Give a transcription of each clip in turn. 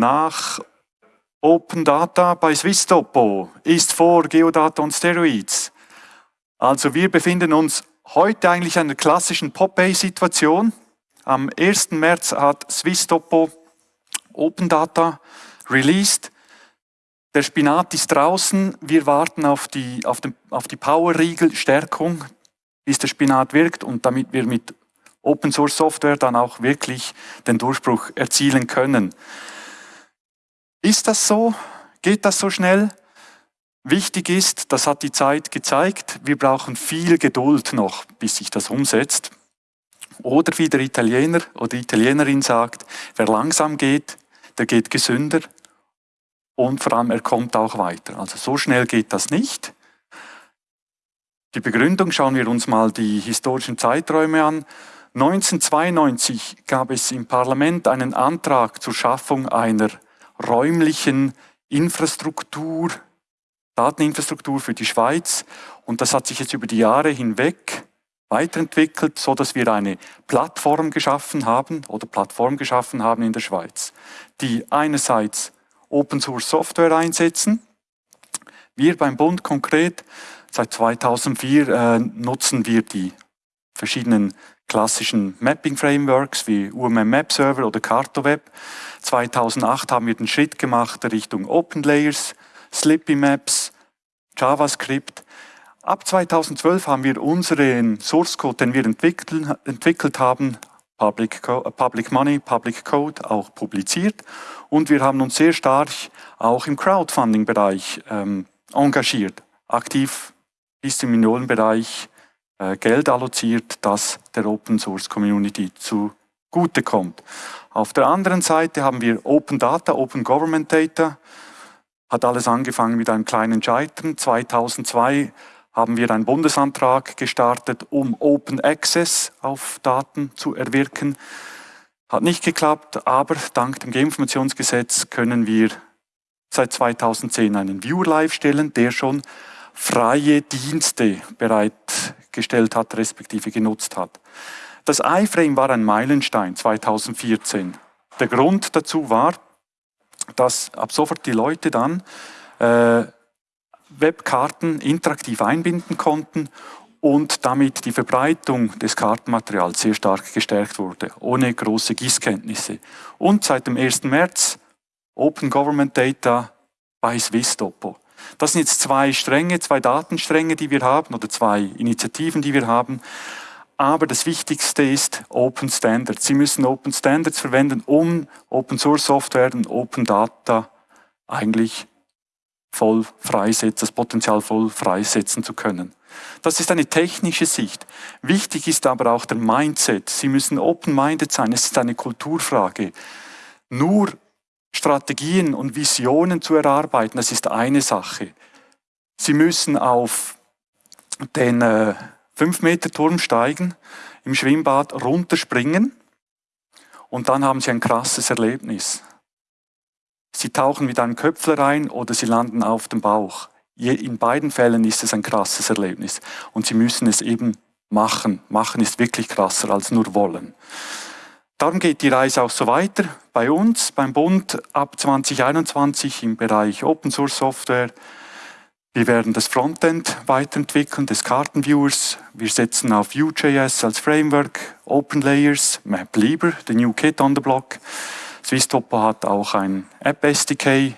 nach Open Data bei Swisstopo ist vor Geodata und Steroids. Also wir befinden uns heute eigentlich in einer klassischen Pop-A-Situation. Am 1. März hat Swisstopo Open Data released. Der Spinat ist draußen. Wir warten auf die, auf auf die Power-Riegel-Stärkung, bis der Spinat wirkt und damit wir mit Open Source Software dann auch wirklich den Durchbruch erzielen können. Ist das so? Geht das so schnell? Wichtig ist, das hat die Zeit gezeigt, wir brauchen viel Geduld noch, bis sich das umsetzt. Oder wie der Italiener oder Italienerin sagt, wer langsam geht, der geht gesünder und vor allem er kommt auch weiter. Also so schnell geht das nicht. Die Begründung schauen wir uns mal die historischen Zeiträume an. 1992 gab es im Parlament einen Antrag zur Schaffung einer räumlichen Infrastruktur, Dateninfrastruktur für die Schweiz. Und das hat sich jetzt über die Jahre hinweg weiterentwickelt, so dass wir eine Plattform geschaffen haben oder Plattform geschaffen haben in der Schweiz, die einerseits Open Source Software einsetzen. Wir beim Bund konkret, seit 2004 äh, nutzen wir die verschiedenen klassischen Mapping Frameworks wie UMM Map Server oder CartoWeb. 2008 haben wir den Schritt gemacht Richtung Open Layers, Slippy Maps, JavaScript. Ab 2012 haben wir unseren Source Code, den wir entwickelt haben, Public, Public Money, Public Code, auch publiziert. Und wir haben uns sehr stark auch im Crowdfunding-Bereich ähm, engagiert, aktiv bis zum Millionenbereich äh, Geld alloziert, das der Open Source Community zugutekommt. Auf der anderen Seite haben wir Open Data, Open Government Data. Hat alles angefangen mit einem kleinen Scheitern. 2002 haben wir einen Bundesantrag gestartet, um Open Access auf Daten zu erwirken. Hat nicht geklappt, aber dank dem Geoinformationsgesetz können wir seit 2010 einen Viewer Live stellen, der schon freie Dienste bereitgestellt hat, respektive genutzt hat. Das iFrame war ein Meilenstein 2014. Der Grund dazu war, dass ab sofort die Leute dann äh, Webkarten interaktiv einbinden konnten und damit die Verbreitung des Kartenmaterials sehr stark gestärkt wurde, ohne große Gießkenntnisse. Und seit dem 1. März Open Government Data bei Swisstopo. Das sind jetzt zwei Stränge, zwei Datenstränge, die wir haben, oder zwei Initiativen, die wir haben. Aber das Wichtigste ist Open Standards. Sie müssen Open Standards verwenden, um Open Source Software und Open Data eigentlich voll freisetzen, das Potenzial voll freisetzen zu können. Das ist eine technische Sicht. Wichtig ist aber auch der Mindset. Sie müssen open-minded sein. Es ist eine Kulturfrage. Nur Strategien und Visionen zu erarbeiten, das ist eine Sache. Sie müssen auf den äh, 5 Meter Turm steigen, im Schwimmbad runterspringen und dann haben sie ein krasses Erlebnis. Sie tauchen mit einem Köpfler rein oder sie landen auf dem Bauch. In beiden Fällen ist es ein krasses Erlebnis und sie müssen es eben machen. Machen ist wirklich krasser als nur wollen. Darum geht die Reise auch so weiter. Bei uns, beim Bund, ab 2021 im Bereich Open Source Software wir werden das Frontend weiterentwickeln des Kartenviewers. Wir setzen auf Vue.js als Framework, Open Layers, MapLiber, the new kit on the block. Swisstopo hat auch ein App SDK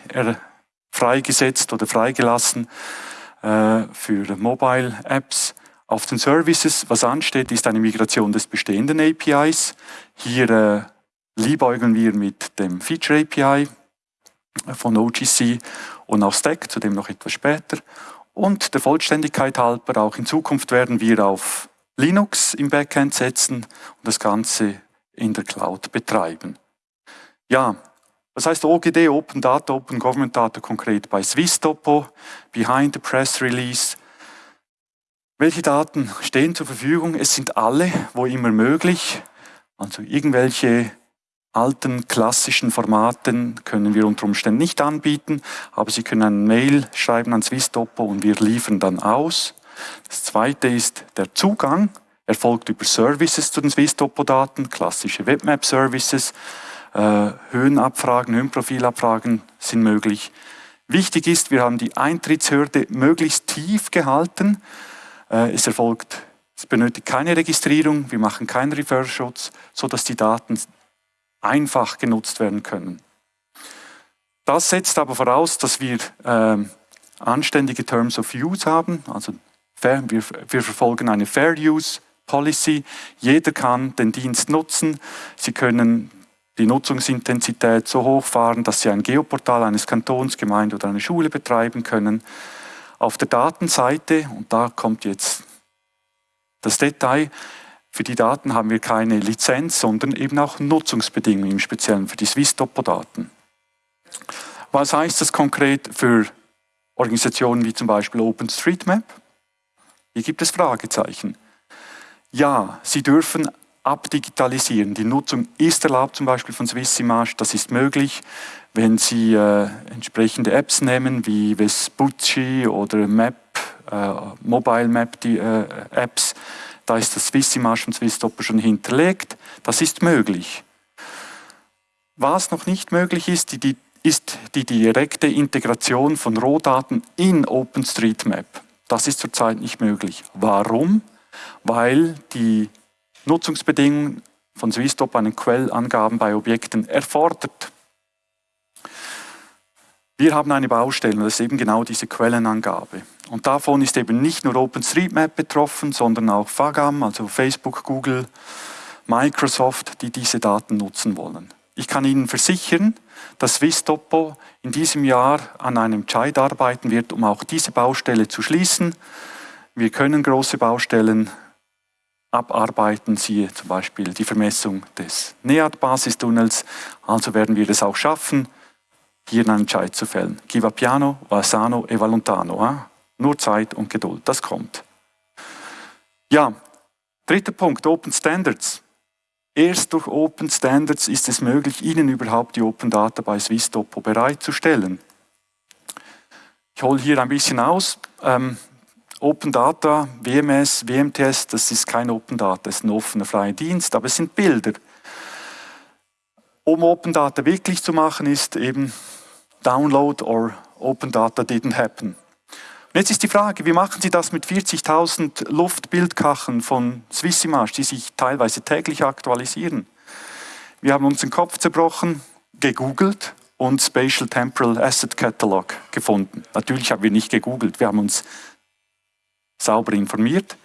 freigesetzt oder freigelassen äh, für Mobile Apps. Auf den Services, was ansteht, ist eine Migration des bestehenden APIs. Hier äh, liebäugeln wir mit dem Feature API von OGC und auch Stack, zu dem noch etwas später. Und der Vollständigkeit halber, auch in Zukunft werden wir auf Linux im Backend setzen und das Ganze in der Cloud betreiben. Ja, was heißt OGD, Open Data, Open Government Data konkret bei Swisstopo, Behind the Press Release. Welche Daten stehen zur Verfügung? Es sind alle, wo immer möglich. Also irgendwelche alten klassischen Formaten können wir unter Umständen nicht anbieten, aber Sie können eine Mail schreiben an Swisstopo und wir liefern dann aus. Das zweite ist der Zugang, erfolgt über Services zu den Swisstopo-Daten, klassische Webmap-Services. Äh, Höhenabfragen, Höhenprofilabfragen sind möglich. Wichtig ist, wir haben die Eintrittshürde möglichst tief gehalten. Äh, es erfolgt, es benötigt keine Registrierung, wir machen keinen Reverse-Schutz, sodass die Daten einfach genutzt werden können. Das setzt aber voraus, dass wir äh, anständige Terms of Use haben, also fair, wir, wir verfolgen eine Fair Use Policy. Jeder kann den Dienst nutzen. Sie können die Nutzungsintensität so hochfahren, dass Sie ein Geoportal eines Kantons, Gemeinde oder einer Schule betreiben können. Auf der Datenseite, und da kommt jetzt das Detail, für die Daten haben wir keine Lizenz, sondern eben auch Nutzungsbedingungen, im Speziellen für die Swiss-Topo-Daten. Was heißt das konkret für Organisationen wie zum Beispiel OpenStreetMap? Hier gibt es Fragezeichen. Ja, sie dürfen abdigitalisieren. Die Nutzung ist erlaubt, zum Beispiel von Swissimage, das ist möglich. Wenn Sie äh, entsprechende Apps nehmen, wie Vespucci oder Map, äh, Mobile Map, die äh, Apps, da ist das Swissimage und Swisstopper schon hinterlegt. Das ist möglich. Was noch nicht möglich ist, die, die, ist die direkte Integration von Rohdaten in OpenStreetMap. Das ist zurzeit nicht möglich. Warum? Weil die Nutzungsbedingungen von Swissstop einen Quellangaben bei Objekten erfordert. Wir haben eine Baustelle, das ist eben genau diese Quellenangabe. Und davon ist eben nicht nur OpenStreetMap betroffen, sondern auch FAGAM, also Facebook, Google, Microsoft, die diese Daten nutzen wollen. Ich kann Ihnen versichern, dass Swisstopo in diesem Jahr an einem Entscheid arbeiten wird, um auch diese Baustelle zu schließen. Wir können große Baustellen abarbeiten, siehe zum Beispiel die Vermessung des NEAT-Basistunnels. Also werden wir es auch schaffen, hier einen Entscheid zu fällen. Chi va piano, va sano e va lontano. Eh? Nur Zeit und Geduld, das kommt. Ja, dritter Punkt, Open Standards. Erst durch Open Standards ist es möglich, Ihnen überhaupt die Open Data bei SwissTopo bereitzustellen. Ich hole hier ein bisschen aus. Ähm, Open Data, WMS, WMTS, das ist kein Open Data, das ist ein offener freier Dienst, aber es sind Bilder. Um Open Data wirklich zu machen, ist eben Download or Open Data didn't happen. Und jetzt ist die Frage, wie machen Sie das mit 40.000 Luftbildkachen von Swissimage, die sich teilweise täglich aktualisieren? Wir haben uns den Kopf zerbrochen, gegoogelt und Spatial Temporal Asset Catalog gefunden. Natürlich haben wir nicht gegoogelt, wir haben uns sauber informiert.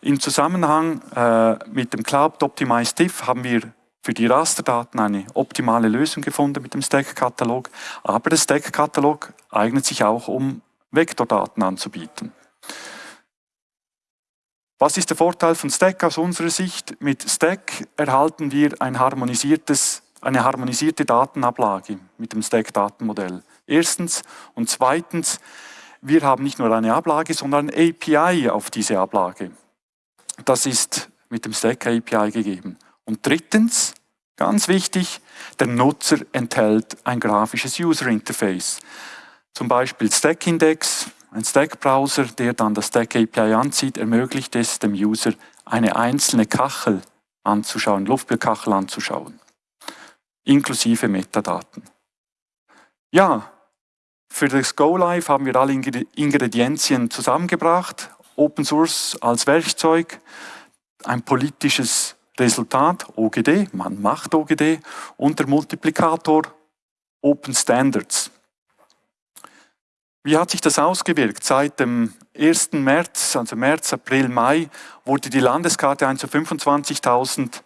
Im Zusammenhang äh, mit dem Cloud Optimized Diff haben wir für die Rasterdaten eine optimale Lösung gefunden mit dem Stack-Katalog. Aber der Stack-Katalog eignet sich auch, um Vektordaten anzubieten. Was ist der Vorteil von Stack aus unserer Sicht? Mit Stack erhalten wir ein eine harmonisierte Datenablage mit dem Stack-Datenmodell. Erstens. Und zweitens, wir haben nicht nur eine Ablage, sondern ein API auf diese Ablage. Das ist mit dem Stack API gegeben. Und drittens, ganz wichtig, der Nutzer enthält ein grafisches User Interface. Zum Beispiel Stack Index, ein Stack-Browser, der dann das Stack API anzieht, ermöglicht es dem User, eine einzelne Kachel anzuschauen, Luftbildkachel anzuschauen, inklusive Metadaten. Ja, für das Go Live haben wir alle Ingredienzien zusammengebracht. Open Source als Werkzeug, ein politisches Resultat, OGD, man macht OGD, und der Multiplikator Open Standards. Wie hat sich das ausgewirkt? Seit dem 1. März, also März, April, Mai, wurde die Landeskarte 1 zu 25.000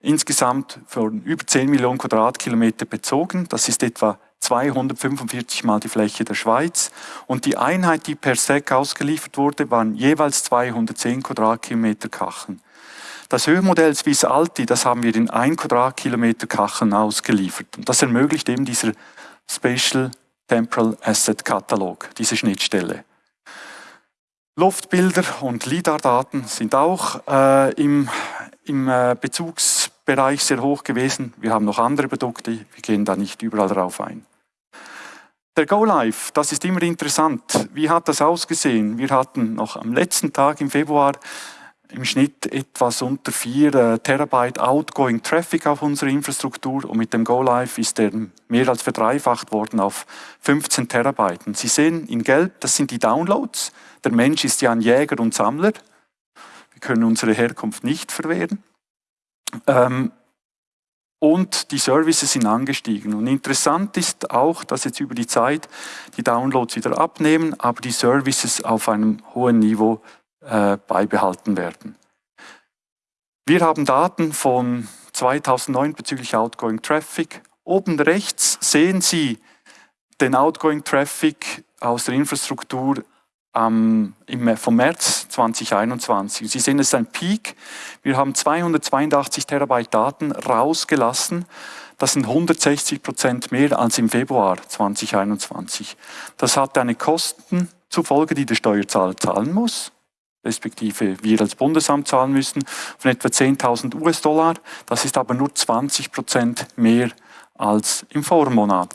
insgesamt von über 10 Millionen Quadratkilometer bezogen. Das ist etwa 245 mal die Fläche der Schweiz und die Einheit, die per SEC ausgeliefert wurde, waren jeweils 210 Quadratkilometer Kachen. Das Höhenmodell Swiss Alti, das haben wir in 1 Quadratkilometer Kachen ausgeliefert. Und das ermöglicht eben dieser Spatial Temporal Asset Katalog, diese Schnittstelle. Luftbilder und LIDAR-Daten sind auch äh, im, im äh, Bezugsbereich sehr hoch gewesen. Wir haben noch andere Produkte, wir gehen da nicht überall drauf ein. Der Go Live, das ist immer interessant. Wie hat das ausgesehen? Wir hatten noch am letzten Tag im Februar im Schnitt etwas unter 4 äh, Terabyte Outgoing Traffic auf unserer Infrastruktur und mit dem Go Live ist der mehr als verdreifacht worden auf 15 Terabyte. Und Sie sehen in Gelb, das sind die Downloads. Der Mensch ist ja ein Jäger und Sammler. Wir können unsere Herkunft nicht verwehren. Ähm, und die Services sind angestiegen. Und interessant ist auch, dass jetzt über die Zeit die Downloads wieder abnehmen, aber die Services auf einem hohen Niveau äh, beibehalten werden. Wir haben Daten von 2009 bezüglich Outgoing Traffic. Oben rechts sehen Sie den Outgoing Traffic aus der Infrastruktur ähm, im, vom März 2021. Sie sehen, es ist ein Peak. Wir haben 282 Terabyte Daten rausgelassen. Das sind 160 Prozent mehr als im Februar 2021. Das hat eine Kosten zur die der Steuerzahler zahlen muss respektive wir als Bundesamt zahlen müssen, von etwa 10.000 US-Dollar. Das ist aber nur 20 Prozent mehr als im Vormonat.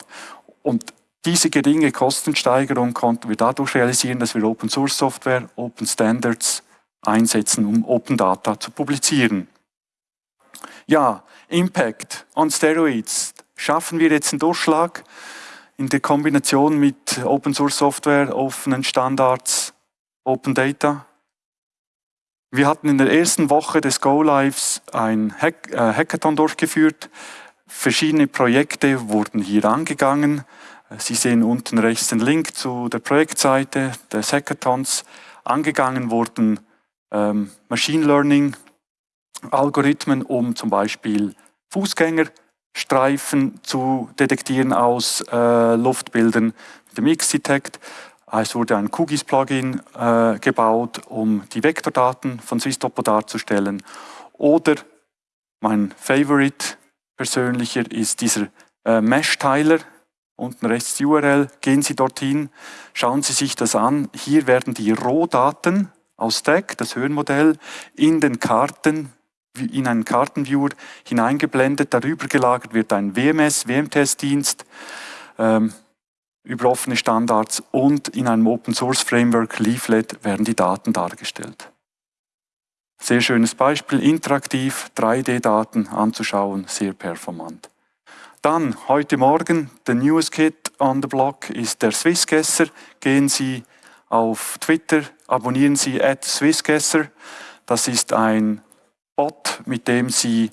Und diese geringe Kostensteigerung konnten wir dadurch realisieren, dass wir Open Source Software, Open Standards einsetzen, um Open Data zu publizieren. Ja, Impact on Steroids. Schaffen wir jetzt einen Durchschlag in der Kombination mit Open Source Software, offenen Standards, Open Data? Wir hatten in der ersten Woche des Go-Lives ein Hack äh, Hackathon durchgeführt. Verschiedene Projekte wurden hier angegangen. Sie sehen unten rechts den Link zu der Projektseite des Hackathons. Angegangen wurden ähm, Machine Learning Algorithmen, um zum Beispiel Fußgängerstreifen zu detektieren aus äh, Luftbildern mit dem X-Detect. Es wurde ein QGIS-Plugin äh, gebaut, um die Vektordaten von SwissTopo darzustellen. Oder mein Favorite persönlicher ist dieser äh, Mesh-Teiler, unten rechts die URL, gehen Sie dorthin, schauen Sie sich das an. Hier werden die Rohdaten aus Stack, das Höhenmodell, in den Karten, in einen Kartenviewer hineingeblendet. Darüber gelagert wird ein WMS, WMTS-Dienst, ähm, über offene Standards und in einem Open Source Framework Leaflet werden die Daten dargestellt. Sehr schönes Beispiel, interaktiv 3D-Daten anzuschauen, sehr performant. Dann, heute Morgen, der Newest Kit on the Block ist der Swissgesser. Gehen Sie auf Twitter, abonnieren Sie at Swissgesser. Das ist ein Bot, mit dem Sie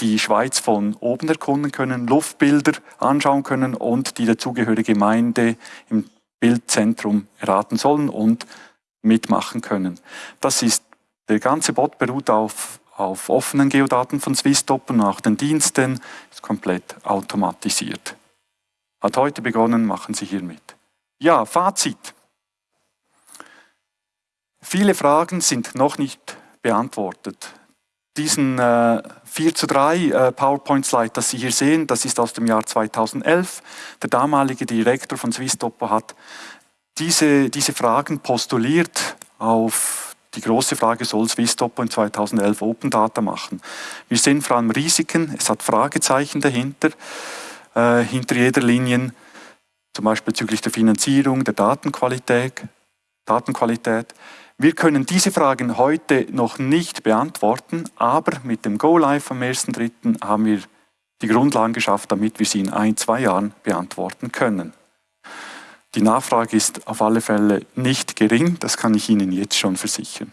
die Schweiz von oben erkunden können, Luftbilder anschauen können und die dazugehörige Gemeinde im Bildzentrum erraten sollen und mitmachen können. Das ist, der ganze Bot beruht auf auf offenen Geodaten von SwissTop und auch den Diensten, ist komplett automatisiert. Hat heute begonnen, machen Sie hier mit. Ja, Fazit. Viele Fragen sind noch nicht beantwortet. Diesen äh, 4 zu 3 äh, PowerPoint-Slide, das Sie hier sehen, das ist aus dem Jahr 2011. Der damalige Direktor von SwissTopo hat diese, diese Fragen postuliert auf die große Frage, soll Swisstopo in 2011 Open Data machen? Wir sehen vor allem Risiken, es hat Fragezeichen dahinter, äh, hinter jeder Linie, zum Beispiel bezüglich der Finanzierung, der Datenqualität. Datenqualität. Wir können diese Fragen heute noch nicht beantworten, aber mit dem Go Live am 1.3. haben wir die Grundlagen geschafft, damit wir sie in ein, zwei Jahren beantworten können. Die Nachfrage ist auf alle Fälle nicht gering, das kann ich Ihnen jetzt schon versichern.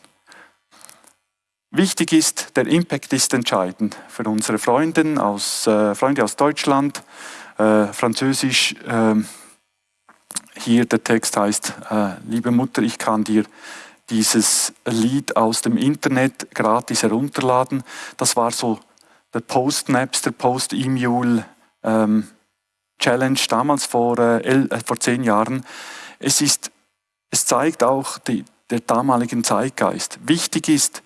Wichtig ist, der Impact ist entscheidend für unsere Freunde aus, äh, Freunde aus Deutschland, äh, Französisch. Äh, hier der Text heißt, äh, liebe Mutter, ich kann dir dieses Lied aus dem Internet gratis herunterladen. Das war so der Post-Napster, Post-E-Mule ähm, Challenge damals vor, äh, äh, vor zehn Jahren. Es, ist, es zeigt auch die, der damaligen Zeitgeist. Wichtig ist,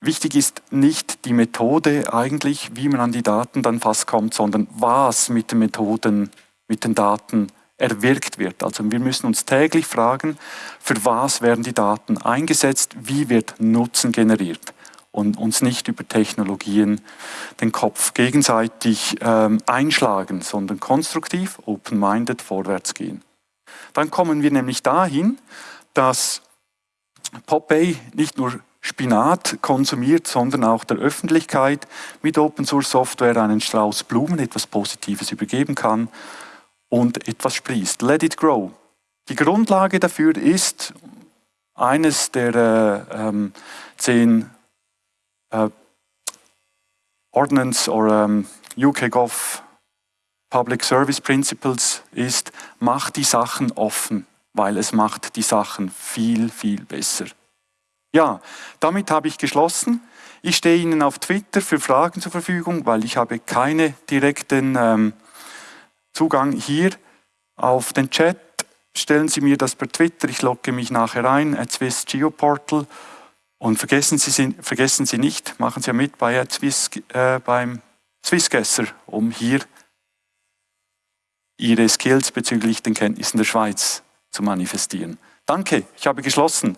wichtig ist nicht die Methode eigentlich, wie man an die Daten dann fast kommt, sondern was mit den Methoden, mit den Daten erwirkt wird. Also wir müssen uns täglich fragen, für was werden die Daten eingesetzt, wie wird Nutzen generiert und uns nicht über Technologien den Kopf gegenseitig ähm, einschlagen, sondern konstruktiv, open-minded vorwärts gehen. Dann kommen wir nämlich dahin, dass Popeye nicht nur Spinat konsumiert, sondern auch der Öffentlichkeit mit Open Source Software einen Strauß Blumen, etwas Positives übergeben kann und etwas sprießt. Let it grow. Die Grundlage dafür ist eines der äh, ähm, zehn äh, Ordnance oder ähm, UK Gov Public Service Principles ist, macht die Sachen offen, weil es macht die Sachen viel, viel besser. Ja, damit habe ich geschlossen. Ich stehe Ihnen auf Twitter für Fragen zur Verfügung, weil ich habe keinen direkten ähm, Zugang hier auf den Chat. Stellen Sie mir das per Twitter, ich logge mich nachher ein, at Swiss Geoportal. Und vergessen Sie, vergessen Sie nicht, machen Sie ja mit bei Swiss, äh, beim Swissgesser, um hier Ihre Skills bezüglich den Kenntnissen der Schweiz zu manifestieren. Danke, ich habe geschlossen.